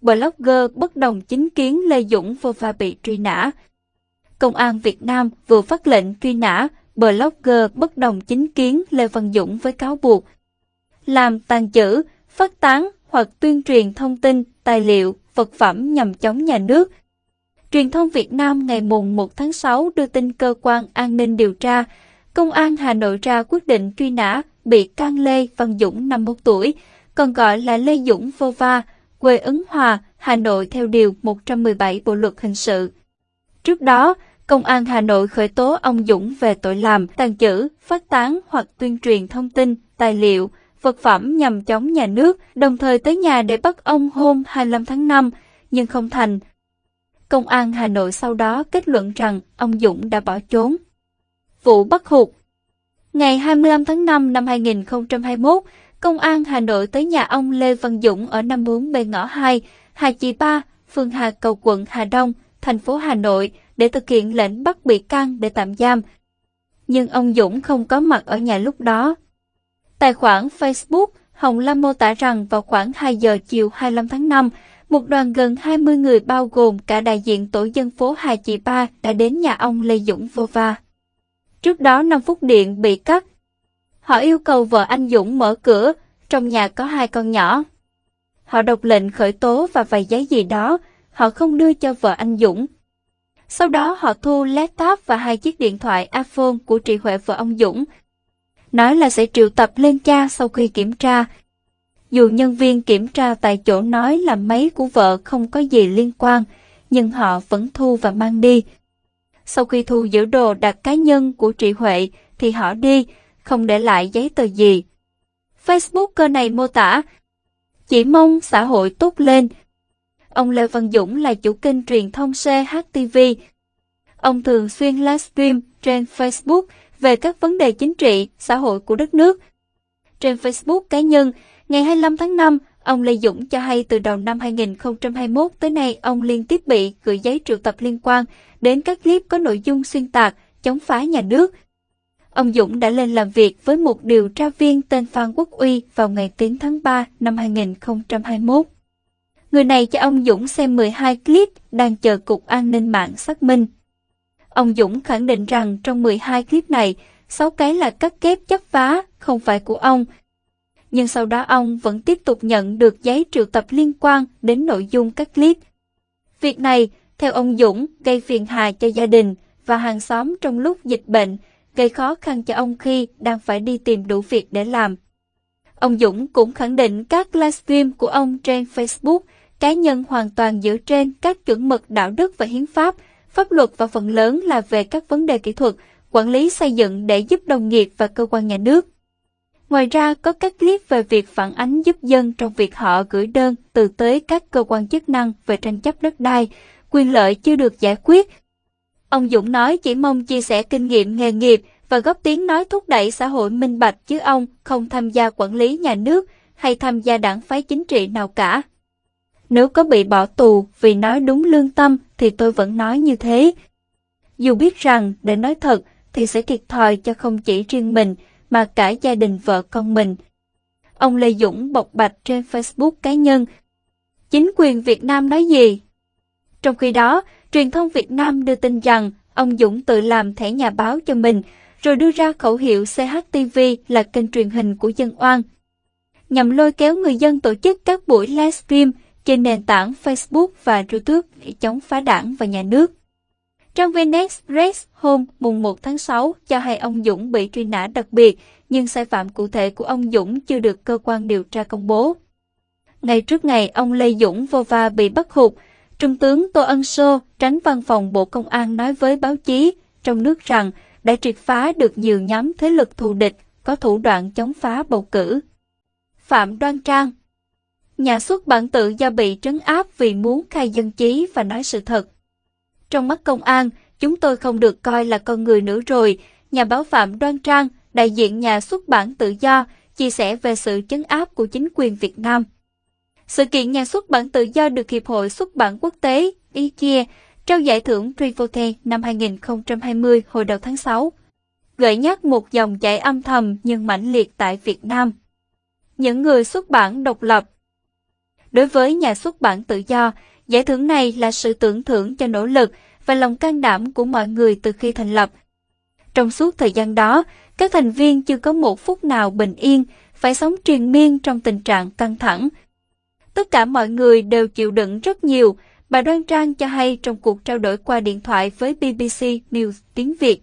blogger bất đồng chính kiến Lê Dũng vô pha bị truy nã. Công an Việt Nam vừa phát lệnh truy nã blogger bất đồng chính kiến Lê Văn Dũng với cáo buộc làm tàn trữ, phát tán hoặc tuyên truyền thông tin, tài liệu, vật phẩm nhằm chống nhà nước. Truyền thông Việt Nam ngày mùng 1 tháng 6 đưa tin cơ quan an ninh điều tra, Công an Hà Nội ra quyết định truy nã bị can Lê Văn Dũng 51 tuổi, còn gọi là Lê Dũng Vô Va, quê Ứng Hòa, Hà Nội theo Điều 117 Bộ Luật Hình sự. Trước đó, Công an Hà Nội khởi tố ông Dũng về tội làm, tàn trữ, phát tán hoặc tuyên truyền thông tin, tài liệu, vật phẩm nhằm chống nhà nước, đồng thời tới nhà để bắt ông hôm 25 tháng 5, nhưng không thành. Công an Hà Nội sau đó kết luận rằng ông Dũng đã bỏ trốn. Vụ bắt hụt Ngày 25 tháng 5 năm 2021, Công an Hà Nội tới nhà ông Lê Văn Dũng ở 54B ngõ 2, Hà Chi Ba, phường Hà Cầu quận Hà Đông, thành phố Hà Nội để thực hiện lệnh bắt bị can để tạm giam. Nhưng ông Dũng không có mặt ở nhà lúc đó. Tài khoản Facebook Hồng Lam mô tả rằng vào khoảng 2 giờ chiều 25 tháng 5, một đoàn gần 20 người bao gồm cả đại diện tổ dân phố Hà Chị Ba đã đến nhà ông Lê Dũng vô va. Trước đó 5 phút điện bị cắt. Họ yêu cầu vợ anh Dũng mở cửa, trong nhà có hai con nhỏ. Họ đọc lệnh khởi tố và vài giấy gì đó, họ không đưa cho vợ anh Dũng. Sau đó họ thu laptop và hai chiếc điện thoại iPhone của chị Huệ vợ ông Dũng, nói là sẽ triệu tập lên cha sau khi kiểm tra. Dù nhân viên kiểm tra tại chỗ nói là máy của vợ không có gì liên quan, nhưng họ vẫn thu và mang đi. Sau khi thu giữ đồ đặt cá nhân của chị Huệ thì họ đi, không để lại giấy tờ gì. Facebook này mô tả, chỉ mong xã hội tốt lên. Ông Lê Văn Dũng là chủ kênh truyền thông CHTV. Ông thường xuyên livestream trên Facebook về các vấn đề chính trị, xã hội của đất nước. Trên Facebook cá nhân, ngày 25 tháng 5, ông Lê Dũng cho hay từ đầu năm 2021 tới nay ông liên tiếp bị gửi giấy triệu tập liên quan đến các clip có nội dung xuyên tạc, chống phá nhà nước. Ông Dũng đã lên làm việc với một điều tra viên tên Phan Quốc Uy vào ngày 9 tháng 3 năm 2021. Người này cho ông Dũng xem 12 clip đang chờ Cục An ninh mạng xác minh. Ông Dũng khẳng định rằng trong 12 clip này, 6 cái là cắt ghép chấp vá, không phải của ông. Nhưng sau đó ông vẫn tiếp tục nhận được giấy triệu tập liên quan đến nội dung các clip. Việc này, theo ông Dũng, gây phiền hà cho gia đình và hàng xóm trong lúc dịch bệnh, gây khó khăn cho ông khi đang phải đi tìm đủ việc để làm. Ông Dũng cũng khẳng định các livestream của ông trên Facebook cá nhân hoàn toàn dựa trên các chuẩn mực đạo đức và hiến pháp, pháp luật và phần lớn là về các vấn đề kỹ thuật, quản lý xây dựng để giúp đồng nghiệp và cơ quan nhà nước. Ngoài ra, có các clip về việc phản ánh giúp dân trong việc họ gửi đơn từ tới các cơ quan chức năng về tranh chấp đất đai, quyền lợi chưa được giải quyết. Ông Dũng nói chỉ mong chia sẻ kinh nghiệm nghề nghiệp và góp tiếng nói thúc đẩy xã hội minh bạch chứ ông không tham gia quản lý nhà nước hay tham gia đảng phái chính trị nào cả. Nếu có bị bỏ tù vì nói đúng lương tâm thì tôi vẫn nói như thế. Dù biết rằng để nói thật thì sẽ thiệt thòi cho không chỉ riêng mình mà cả gia đình vợ con mình. Ông Lê Dũng bộc bạch trên Facebook cá nhân. Chính quyền Việt Nam nói gì? Trong khi đó, truyền thông Việt Nam đưa tin rằng ông Dũng tự làm thẻ nhà báo cho mình, rồi đưa ra khẩu hiệu CHTV là kênh truyền hình của dân oan. Nhằm lôi kéo người dân tổ chức các buổi livestream trên nền tảng Facebook và YouTube để chống phá đảng và nhà nước. Trang VN press hôm mùng 1 tháng 6 cho hay ông Dũng bị truy nã đặc biệt, nhưng sai phạm cụ thể của ông Dũng chưa được cơ quan điều tra công bố. Ngày trước ngày ông Lê Dũng vô va bị bắt hụt, Trung tướng Tô Ân Sô, tránh văn phòng Bộ Công an nói với báo chí trong nước rằng đã triệt phá được nhiều nhóm thế lực thù địch có thủ đoạn chống phá bầu cử. Phạm Đoan Trang Nhà xuất bản tự do bị trấn áp vì muốn khai dân chí và nói sự thật. Trong mắt công an, chúng tôi không được coi là con người nữa rồi, nhà báo Phạm Đoan Trang, đại diện nhà xuất bản tự do, chia sẻ về sự trấn áp của chính quyền Việt Nam. Sự kiện nhà xuất bản tự do được Hiệp hội xuất bản quốc tế IKEA trao giải thưởng Trivote năm 2020 hồi đầu tháng 6. Gợi nhắc một dòng chảy âm thầm nhưng mãnh liệt tại Việt Nam. Những người xuất bản độc lập Đối với nhà xuất bản tự do, giải thưởng này là sự tưởng thưởng cho nỗ lực và lòng can đảm của mọi người từ khi thành lập. Trong suốt thời gian đó, các thành viên chưa có một phút nào bình yên, phải sống triền miên trong tình trạng căng thẳng. Tất cả mọi người đều chịu đựng rất nhiều, bà Đoan Trang cho hay trong cuộc trao đổi qua điện thoại với BBC News tiếng Việt.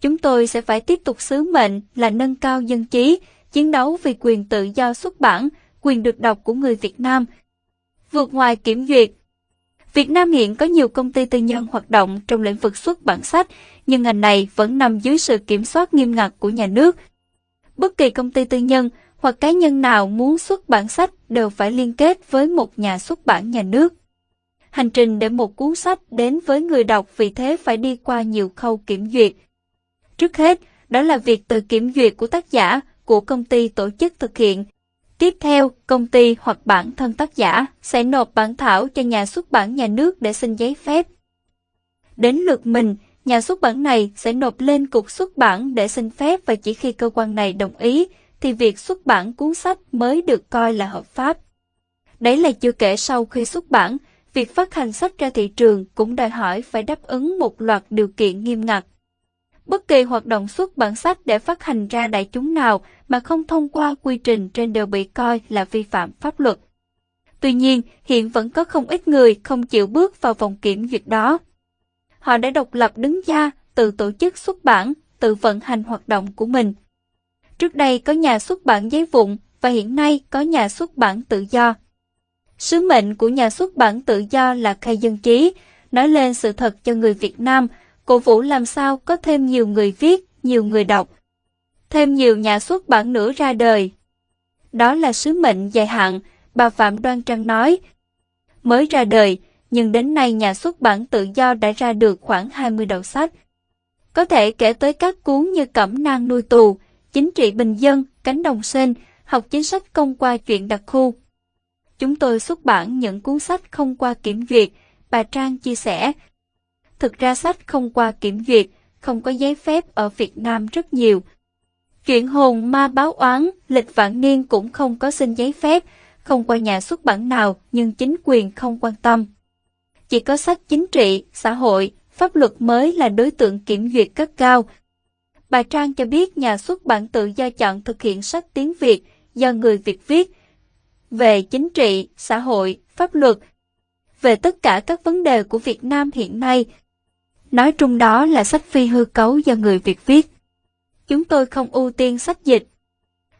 Chúng tôi sẽ phải tiếp tục sứ mệnh là nâng cao dân trí, chiến đấu vì quyền tự do xuất bản, quyền được đọc của người Việt Nam. Vượt ngoài kiểm duyệt Việt Nam hiện có nhiều công ty tư nhân hoạt động trong lĩnh vực xuất bản sách, nhưng ngành này vẫn nằm dưới sự kiểm soát nghiêm ngặt của nhà nước. Bất kỳ công ty tư nhân hoặc cá nhân nào muốn xuất bản sách đều phải liên kết với một nhà xuất bản nhà nước. Hành trình để một cuốn sách đến với người đọc vì thế phải đi qua nhiều khâu kiểm duyệt. Trước hết, đó là việc tự kiểm duyệt của tác giả, của công ty tổ chức thực hiện. Tiếp theo, công ty hoặc bản thân tác giả sẽ nộp bản thảo cho nhà xuất bản nhà nước để xin giấy phép. Đến lượt mình, nhà xuất bản này sẽ nộp lên cục xuất bản để xin phép và chỉ khi cơ quan này đồng ý thì việc xuất bản cuốn sách mới được coi là hợp pháp. Đấy là chưa kể sau khi xuất bản, việc phát hành sách ra thị trường cũng đòi hỏi phải đáp ứng một loạt điều kiện nghiêm ngặt. Bất kỳ hoạt động xuất bản sách để phát hành ra đại chúng nào mà không thông qua quy trình trên đều bị coi là vi phạm pháp luật. Tuy nhiên, hiện vẫn có không ít người không chịu bước vào vòng kiểm duyệt đó. Họ đã độc lập đứng ra, tự tổ chức xuất bản, tự vận hành hoạt động của mình. Trước đây có nhà xuất bản giấy vụn và hiện nay có nhà xuất bản tự do. Sứ mệnh của nhà xuất bản tự do là khai dân trí, nói lên sự thật cho người Việt Nam, cổ vũ làm sao có thêm nhiều người viết, nhiều người đọc. Thêm nhiều nhà xuất bản nữa ra đời. Đó là sứ mệnh dài hạn, bà Phạm Đoan Trang nói. Mới ra đời, nhưng đến nay nhà xuất bản tự do đã ra được khoảng 20 đầu sách. Có thể kể tới các cuốn như Cẩm nang nuôi tù, Chính trị bình dân, Cánh đồng sen học chính sách công qua chuyện đặc khu. Chúng tôi xuất bản những cuốn sách không qua kiểm duyệt, bà Trang chia sẻ. Thực ra sách không qua kiểm duyệt, không có giấy phép ở Việt Nam rất nhiều. Chuyện hồn ma báo oán, lịch vạn niên cũng không có xin giấy phép, không qua nhà xuất bản nào nhưng chính quyền không quan tâm. Chỉ có sách chính trị, xã hội, pháp luật mới là đối tượng kiểm duyệt cấp cao. Bà Trang cho biết nhà xuất bản tự do chọn thực hiện sách tiếng Việt do người Việt viết về chính trị, xã hội, pháp luật, về tất cả các vấn đề của Việt Nam hiện nay. Nói chung đó là sách phi hư cấu do người Việt viết. Chúng tôi không ưu tiên sách dịch.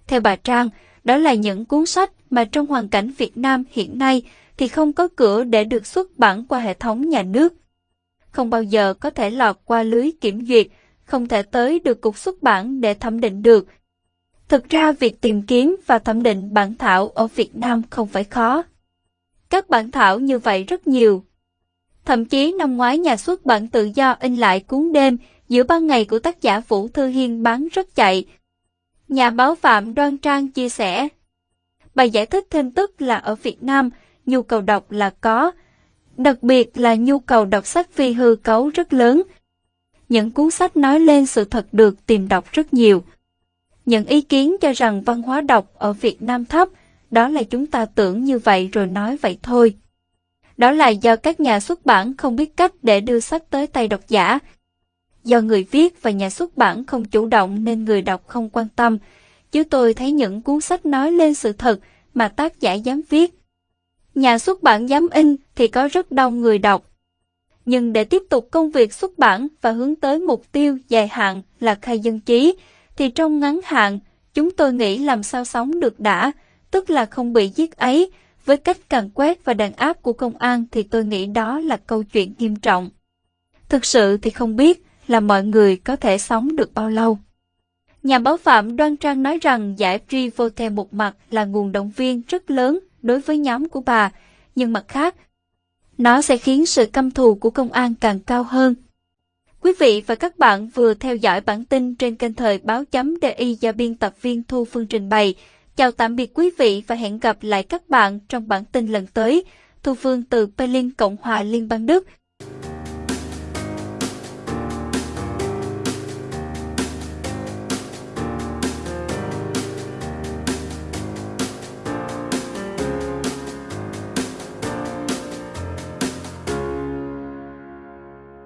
Theo bà Trang, đó là những cuốn sách mà trong hoàn cảnh Việt Nam hiện nay thì không có cửa để được xuất bản qua hệ thống nhà nước. Không bao giờ có thể lọt qua lưới kiểm duyệt, không thể tới được cục xuất bản để thẩm định được. Thực ra việc tìm kiếm và thẩm định bản thảo ở Việt Nam không phải khó. Các bản thảo như vậy rất nhiều. Thậm chí năm ngoái nhà xuất bản tự do in lại cuốn đêm giữa ban ngày của tác giả Vũ Thư Hiên bán rất chạy. Nhà báo Phạm Đoan Trang chia sẻ. Bài giải thích thêm tức là ở Việt Nam, nhu cầu đọc là có, đặc biệt là nhu cầu đọc sách phi hư cấu rất lớn. Những cuốn sách nói lên sự thật được tìm đọc rất nhiều. Những ý kiến cho rằng văn hóa đọc ở Việt Nam thấp, đó là chúng ta tưởng như vậy rồi nói vậy thôi. Đó là do các nhà xuất bản không biết cách để đưa sách tới tay độc giả. Do người viết và nhà xuất bản không chủ động nên người đọc không quan tâm, chứ tôi thấy những cuốn sách nói lên sự thật mà tác giả dám viết. Nhà xuất bản dám in thì có rất đông người đọc. Nhưng để tiếp tục công việc xuất bản và hướng tới mục tiêu dài hạn là khai dân trí, thì trong ngắn hạn, chúng tôi nghĩ làm sao sống được đã, tức là không bị giết ấy. Với cách càng quét và đàn áp của công an thì tôi nghĩ đó là câu chuyện nghiêm trọng. Thực sự thì không biết là mọi người có thể sống được bao lâu. Nhà báo Phạm Đoan Trang nói rằng giải Free Vote một mặt là nguồn động viên rất lớn đối với nhóm của bà, nhưng mặt khác, nó sẽ khiến sự căm thù của công an càng cao hơn. Quý vị và các bạn vừa theo dõi bản tin trên kênh thời báo chấm DI do biên tập viên Thu Phương trình bày. Chào tạm biệt quý vị và hẹn gặp lại các bạn trong bản tin lần tới. Thu Phương từ Berlin, Cộng hòa Liên bang Đức.